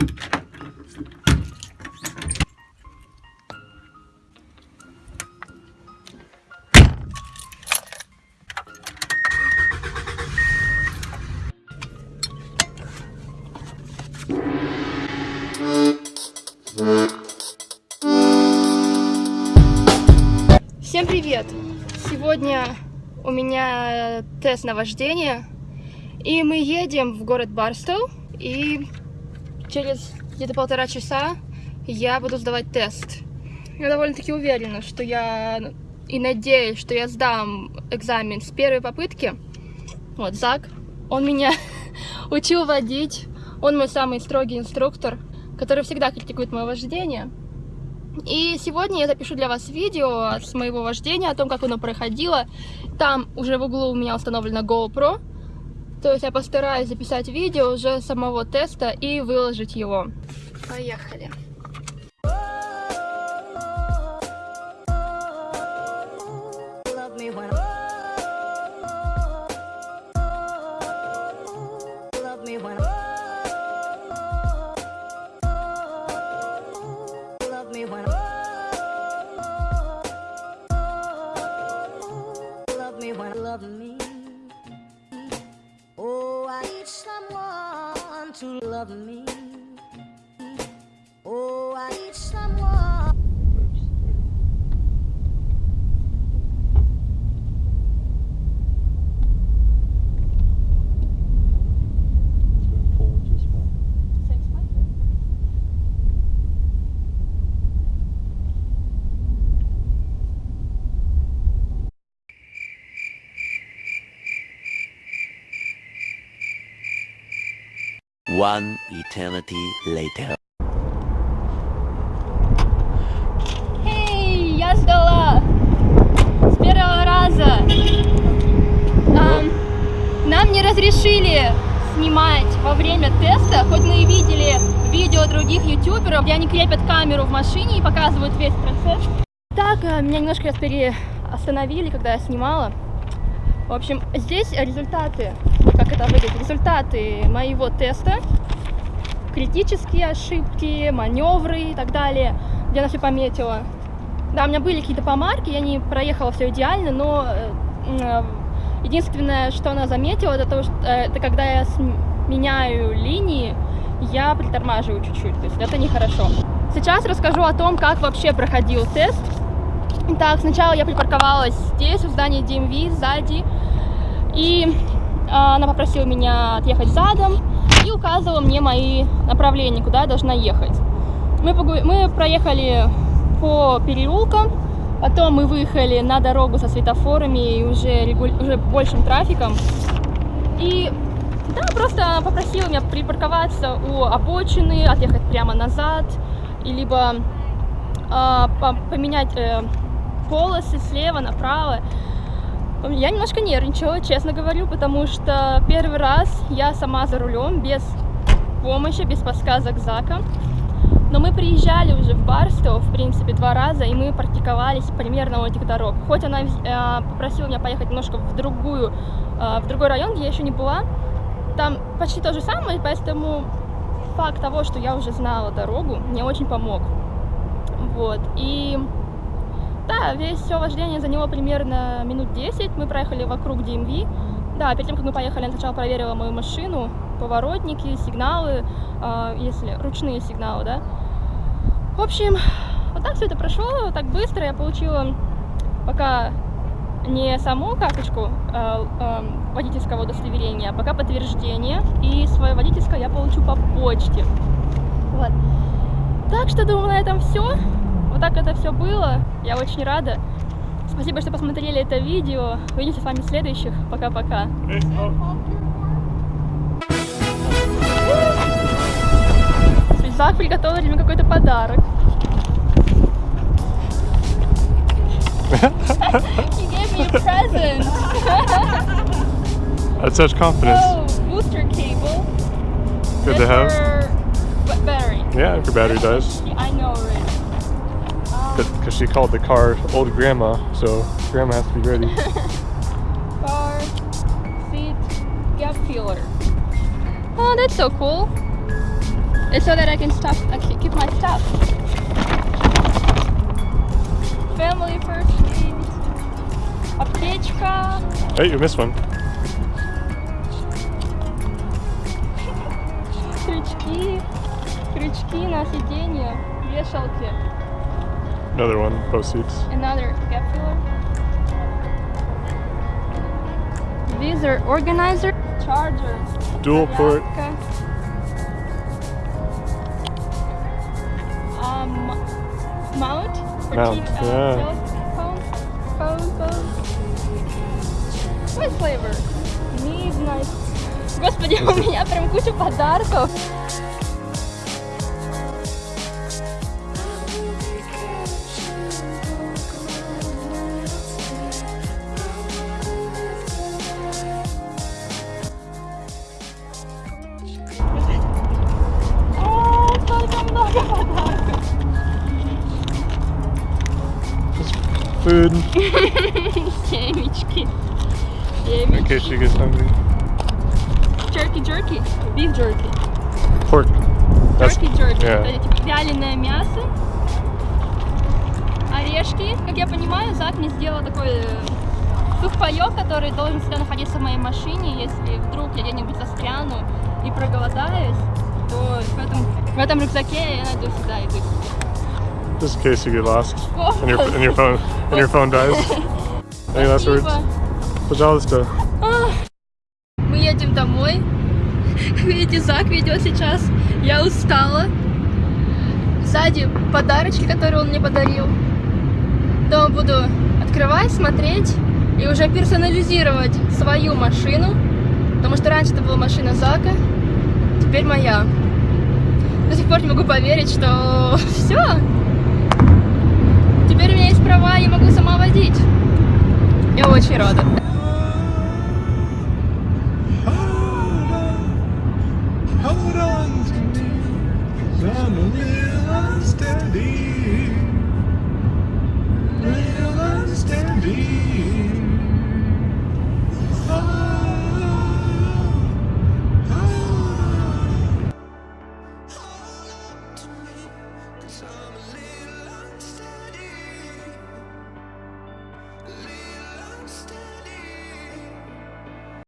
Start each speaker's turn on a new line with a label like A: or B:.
A: Всем привет! Сегодня у меня тест на вождение, и мы едем в город Барстоу, и через где-то полтора часа я буду сдавать тест. Я довольно-таки уверена, что я и надеюсь, что я сдам экзамен с первой попытки. Вот, Зак, он меня учил водить, он мой самый строгий инструктор, который всегда критикует мое вождение. И сегодня я запишу для вас видео с моего вождения, о том, как оно проходило. Там уже в углу у меня установлена GoPro. То есть я постараюсь записать видео уже самого теста и выложить его. Поехали.
B: of
C: One eternity later.
A: Эй, я сдала! С первого раза! Ам, нам не разрешили снимать во время теста, хоть мы и видели видео других ютуберов, где они крепят камеру в машине и показывают весь процесс. Так, э, меня немножко раз переостановили, когда я снимала. В общем, здесь результаты, как это выглядит, результаты моего теста, критические ошибки, маневры и так далее, где она все пометила. Да, у меня были какие-то помарки, я не проехала все идеально, но э, э, единственное, что она заметила, это то, что э, это когда я меняю линии, я притормаживаю чуть-чуть, то есть это нехорошо. Сейчас расскажу о том, как вообще проходил тест. Итак, сначала я припарковалась здесь, у здания DMV, сзади, и она попросила меня отъехать задом и указывала мне мои направления, куда я должна ехать. Мы, погу- мы проехали по переулкам, потом мы выехали на дорогу со светофорами и уже, регу- уже большим трафиком. И да, просто попросила меня припарковаться у обочины, отъехать прямо назад, и либо а, по- поменять э, полосы слева направо. Я немножко нервничала, честно говорю, потому что первый раз я сама за рулем, без помощи, без подсказок Зака. Но мы приезжали уже в Барстоу, в принципе, два раза, и мы практиковались примерно у этих дорог. Хоть она э, попросила меня поехать немножко в другую, э, в другой район, где я еще не была, там почти то же самое, поэтому факт того, что я уже знала дорогу, мне очень помог. Вот, и да, весь все вождение заняло примерно минут 10. Мы проехали вокруг DMV. Да, перед тем, как мы поехали, я сначала проверила мою машину, поворотники, сигналы, э, если ручные сигналы, да. В общем, вот так все это прошло, так быстро. Я получила пока не саму карточку э, э, водительского удостоверения, а пока подтверждение. И свое водительское я получу по почте. Вот. Так что, думаю, на этом все. Вот так это все было. Я очень рада. Спасибо, что посмотрели это видео. Увидимся с вами в следующих. Пока-пока. Связак приготовили мне какой-то подарок. He gave me a present.
D: That's such confidence.
A: Oh, booster cable.
D: Good to have.
A: battery.
D: Yeah, if your battery dies.
A: I know already.
D: Because she called the car old grandma, so grandma has to be ready.
A: car seat gap filler. Oh, that's so cool. It's so that I can stuff, I can keep my stuff. Family first aid. Аптечка.
D: Hey, you missed one.
A: крючки, крючки на сиденье, вешалки,
D: Another one, both seats.
A: another gap filler, visor organizer, charger,
D: Dual port.
A: зарядка, um, mount for
D: Mount,
A: TV, uh,
D: yeah.
A: telephone, phone, phone. What flavor? Midnight. Господи, у меня прям куча подарков.
D: Food
A: Семечки.
D: in case she gets hungry.
A: Jerky, jerky. Beef jerky.
D: Pork.
A: Jerky, jerky.
D: yeah.
A: Это типа вяленое мясо. Орешки. Как я понимаю, Зак мне сделал такой э, сухпайок, который должен всегда находиться в моей машине. Если вдруг я где-нибудь застряну и проголодаюсь, то в этом, в этом рюкзаке я найду всегда еду.
D: Just in case you get lost and your and your phone and your phone dies. Any last words? Пожалуйста.
A: Мы едем домой. Видите, Зак ведет сейчас. Я устала. Сзади подарочки, которые он мне подарил. Дома буду открывать, смотреть и уже персонализировать свою машину. Потому что раньше это была машина Зака, теперь моя. До сих пор не могу поверить, что все. Теперь у меня есть права, я могу сама водить. Я очень рада.